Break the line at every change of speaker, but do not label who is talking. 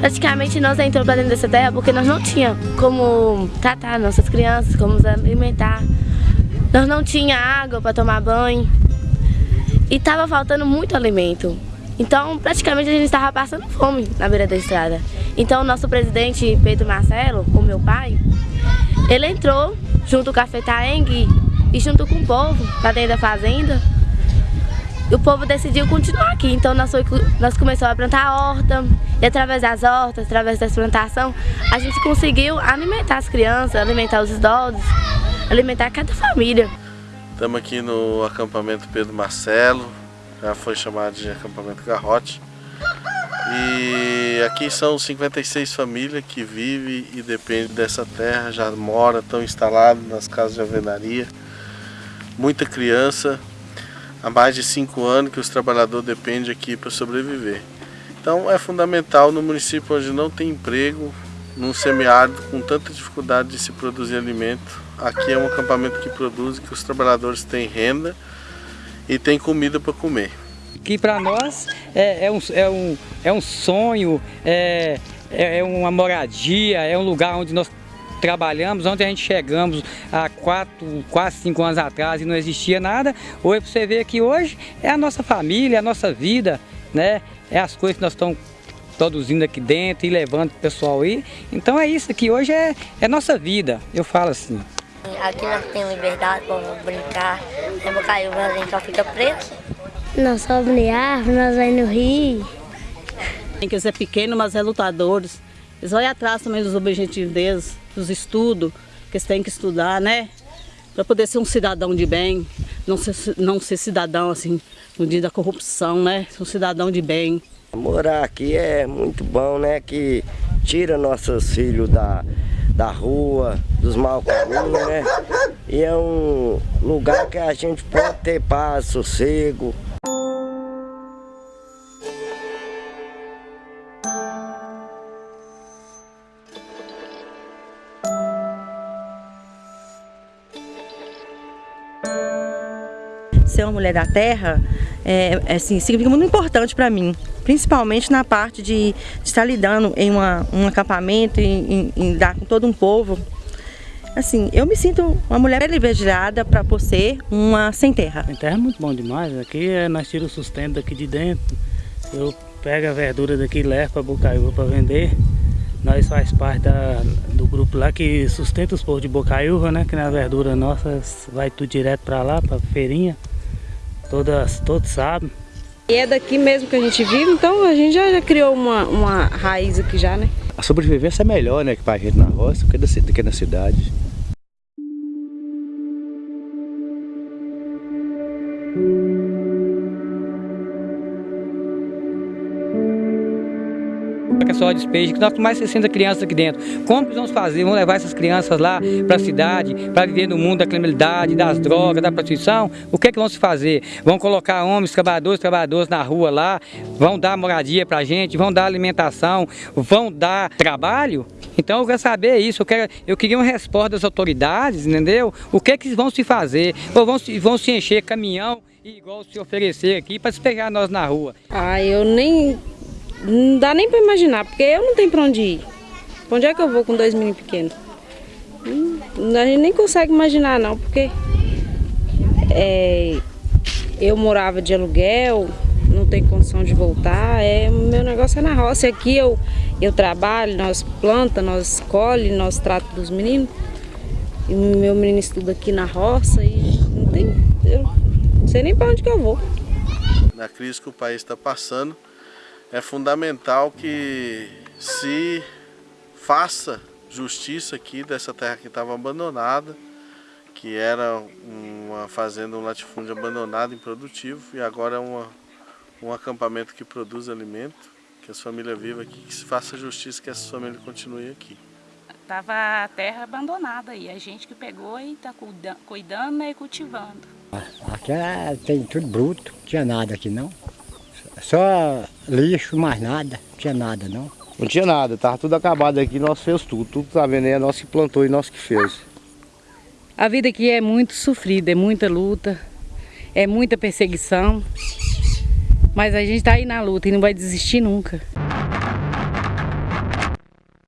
Praticamente nós entramos para dentro dessa terra porque nós não tínhamos como tratar nossas crianças, como nos alimentar. Nós não tinha água para tomar banho e estava faltando muito alimento. Então, praticamente a gente estava passando fome na beira da estrada. Então, o nosso presidente Pedro Marcelo, o meu pai, ele entrou junto com a FETAENG e junto com o povo para dentro da fazenda o povo decidiu continuar aqui. Então nós, foi, nós começamos a plantar horta, e através das hortas, através da plantação, a gente conseguiu alimentar as crianças, alimentar os idosos, alimentar cada família.
Estamos aqui no acampamento Pedro Marcelo, já foi chamado de acampamento Garrote. E aqui são 56 famílias que vivem e dependem dessa terra, já moram, estão instalados nas casas de alvenaria. Muita criança, há mais de cinco anos que os trabalhadores dependem aqui para sobreviver. Então é fundamental no município onde não tem emprego, num semiárido com tanta dificuldade de se produzir alimento. Aqui é um acampamento que produz, que os trabalhadores têm renda e têm comida para comer.
Que para nós é, é, um, é, um, é um sonho, é, é, uma moradia, é um lugar onde nós trabalhamos, onde a gente chegamos há quatro, quase cinco anos atrás e não existia nada, hoje você vê que hoje é a nossa família, é a nossa vida, né? É as coisas que nós estamos produzindo aqui dentro e levando o pessoal aí. Então é isso que hoje é, é nossa vida, eu falo assim.
Aqui nós temos liberdade para brincar, é Bocaiúva a gente só fica preso.
Nós somos de árvore, nós vamos no rio.
Tem que ser pequeno, mas é lutadores. Eles vão atrás também dos objetivos deles, dos estudos, que eles têm que estudar, né? Para poder ser um cidadão de bem, não ser, não ser cidadão assim, no dia da corrupção, né? Ser um cidadão de bem.
Morar aqui é muito bom, né? Que tira nossos filhos da, da rua, dos maus caminhos, né? E é um lugar que a gente pode ter paz, sossego.
Ser uma mulher da terra é, é, assim, significa muito importante para mim, principalmente na parte de, de, estar lidando em uma, um acampamento, em, em, em lidar com todo um povo. Assim, eu me sinto uma mulher privilegiada para por ser uma sem terra.
Sem terra é muito bom demais, aqui é, nós tiramos o sustento daqui de dentro, eu pego a verdura daqui e levo para Bocaiúva para vender. Nós faz parte da, do grupo lá que sustenta os povos de Bocaiúva, né? Que na verdura nossa vai tudo direto para lá, para feirinha todas, todos sabem.
E é daqui mesmo que a gente vive, então a gente já, já criou uma, uma raiz aqui já, né?
A sobrevivência é melhor, né, que pra gente na roça do que na cidade.
Só despejo, que nós temos mais de 60 crianças aqui dentro. Como que vamos fazer? Vamos levar essas crianças lá para a cidade, para viver no mundo da criminalidade, das drogas, da prostituição? O que é que vamos fazer? Vão colocar homens, trabalhadores, trabalhadoras na rua lá, vão dar moradia para a gente, vão dar alimentação, vão dar trabalho? Então eu quero saber isso, eu, quero, eu queria uma resposta das autoridades, entendeu? O que é que vão se fazer? Ou vão, vão se encher caminhão e igual se oferecer aqui para despejar nós na rua?
Ah, eu nem não dá nem para imaginar, porque eu não tenho para onde ir. Pra onde é que eu vou com dois meninos pequenos? Hum, a gente nem consegue imaginar não, porque é, eu morava de aluguel, não tenho condição de voltar, é, meu negócio é na roça. Aqui eu, eu trabalho, nós planta, nós colhe, nós tratamos dos meninos. E meu menino estuda aqui na roça e não tem. Eu não sei nem para onde que eu vou.
Na crise que o país está passando, é fundamental que se faça justiça aqui dessa terra que estava abandonada, que era uma fazenda, um latifúndio abandonado, improdutivo, e agora é uma, um acampamento que produz alimento, que as famílias vivam aqui, que se faça justiça, que essa família continue aqui.
Estava a terra abandonada e a gente que pegou e está cuidando né, e cultivando.
Aqui é, tem tudo bruto, não tinha nada aqui não. Só lixo, mais nada. Não tinha nada, não.
Não tinha nada, tava tudo acabado aqui, nós fez tudo. Tudo que tá vendo aí é nós que plantou e nós que fez.
A vida aqui é muito sofrida, é muita luta, é muita perseguição.
Mas a gente está aí na luta e não vai desistir nunca.